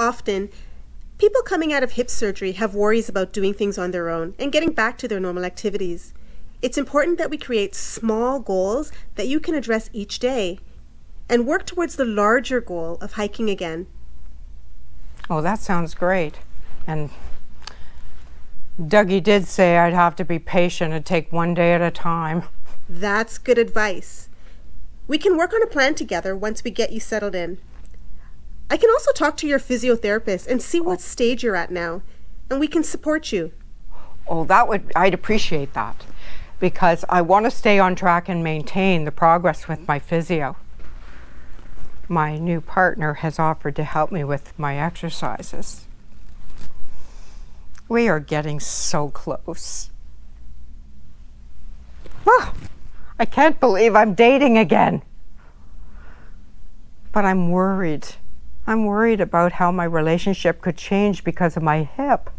Often, people coming out of hip surgery have worries about doing things on their own and getting back to their normal activities. It's important that we create small goals that you can address each day and work towards the larger goal of hiking again. Oh, that sounds great. And Dougie did say I'd have to be patient and take one day at a time. That's good advice. We can work on a plan together once we get you settled in. I can also talk to your physiotherapist and see what stage you're at now, and we can support you. Oh, that would, I'd appreciate that because I want to stay on track and maintain the progress with my physio. My new partner has offered to help me with my exercises. We are getting so close. Oh, I can't believe I'm dating again. But I'm worried. I'm worried about how my relationship could change because of my hip.